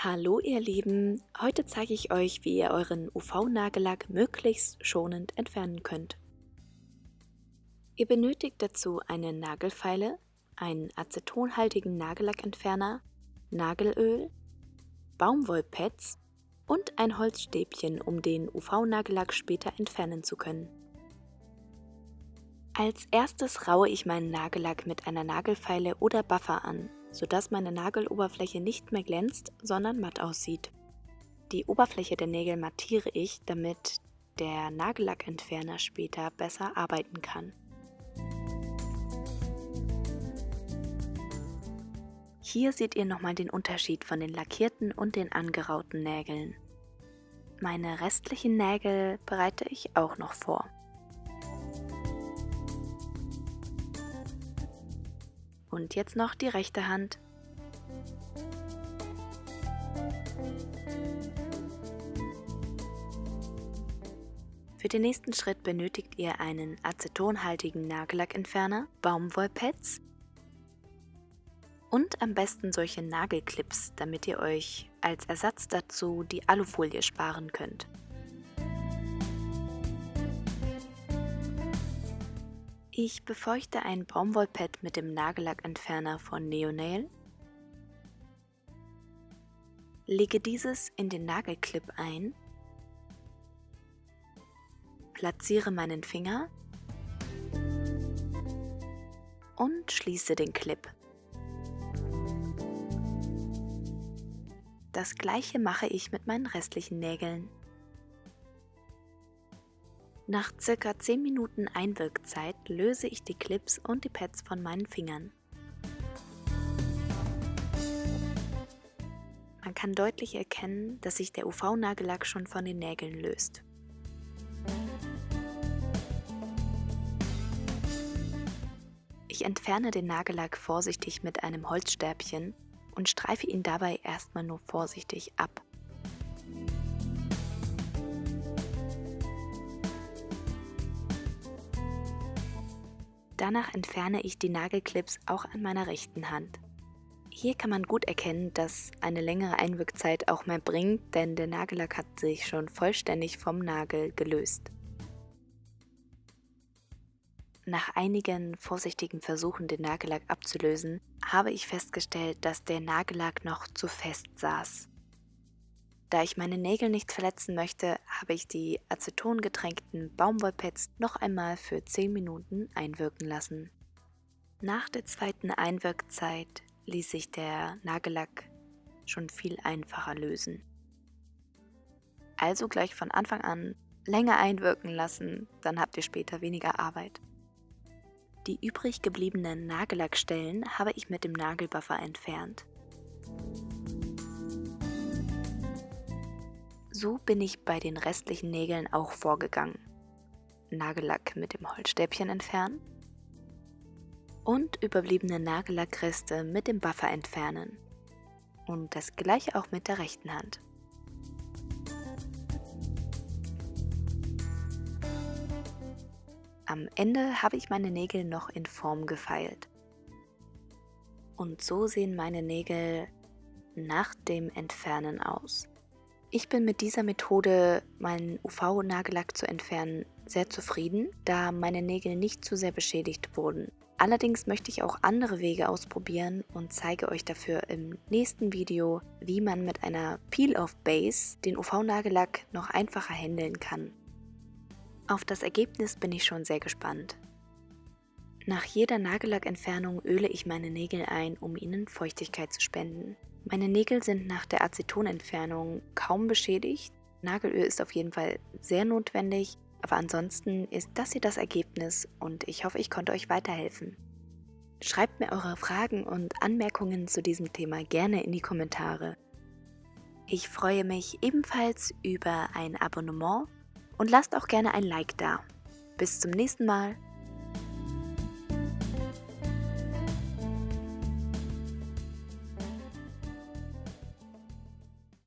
Hallo ihr Lieben, heute zeige ich euch, wie ihr euren UV-Nagellack möglichst schonend entfernen könnt. Ihr benötigt dazu eine Nagelfeile, einen acetonhaltigen Nagellackentferner, Nagelöl, Baumwollpads und ein Holzstäbchen, um den UV-Nagellack später entfernen zu können. Als erstes raue ich meinen Nagellack mit einer Nagelfeile oder Buffer an sodass meine Nageloberfläche nicht mehr glänzt, sondern matt aussieht. Die Oberfläche der Nägel mattiere ich, damit der Nagellackentferner später besser arbeiten kann. Hier seht ihr nochmal den Unterschied von den lackierten und den angerauten Nägeln. Meine restlichen Nägel bereite ich auch noch vor. Und jetzt noch die rechte Hand. Für den nächsten Schritt benötigt ihr einen acetonhaltigen Nagellackentferner, Baumwollpads und am besten solche Nagelclips, damit ihr euch als Ersatz dazu die Alufolie sparen könnt. Ich befeuchte ein Baumwollpad mit dem Nagellackentferner von Neonail, lege dieses in den Nagelclip ein, platziere meinen Finger und schließe den Clip. Das gleiche mache ich mit meinen restlichen Nägeln. Nach circa 10 Minuten Einwirkzeit löse ich die Clips und die Pads von meinen Fingern. Man kann deutlich erkennen, dass sich der UV-Nagellack schon von den Nägeln löst. Ich entferne den Nagellack vorsichtig mit einem Holzstäbchen und streife ihn dabei erstmal nur vorsichtig ab. Danach entferne ich die Nagelclips auch an meiner rechten Hand. Hier kann man gut erkennen, dass eine längere Einwirkzeit auch mehr bringt, denn der Nagellack hat sich schon vollständig vom Nagel gelöst. Nach einigen vorsichtigen Versuchen, den Nagellack abzulösen, habe ich festgestellt, dass der Nagellack noch zu fest saß. Da ich meine Nägel nicht verletzen möchte, habe ich die acetongetränkten Baumwollpads noch einmal für 10 Minuten einwirken lassen. Nach der zweiten Einwirkzeit ließ sich der Nagellack schon viel einfacher lösen. Also gleich von Anfang an länger einwirken lassen, dann habt ihr später weniger Arbeit. Die übrig gebliebenen Nagellackstellen habe ich mit dem Nagelbuffer entfernt. So bin ich bei den restlichen Nägeln auch vorgegangen. Nagellack mit dem Holzstäbchen entfernen und überbliebene Nagellackreste mit dem Buffer entfernen. Und das gleiche auch mit der rechten Hand. Am Ende habe ich meine Nägel noch in Form gefeilt. Und so sehen meine Nägel nach dem Entfernen aus. Ich bin mit dieser Methode, meinen UV-Nagellack zu entfernen, sehr zufrieden, da meine Nägel nicht zu sehr beschädigt wurden. Allerdings möchte ich auch andere Wege ausprobieren und zeige euch dafür im nächsten Video, wie man mit einer Peel-Off-Base den UV-Nagellack noch einfacher handeln kann. Auf das Ergebnis bin ich schon sehr gespannt. Nach jeder Nagellackentfernung öle ich meine Nägel ein, um ihnen Feuchtigkeit zu spenden. Meine Nägel sind nach der Acetonentfernung kaum beschädigt. Nagelöl ist auf jeden Fall sehr notwendig, aber ansonsten ist das hier das Ergebnis und ich hoffe, ich konnte euch weiterhelfen. Schreibt mir eure Fragen und Anmerkungen zu diesem Thema gerne in die Kommentare. Ich freue mich ebenfalls über ein Abonnement und lasst auch gerne ein Like da. Bis zum nächsten Mal.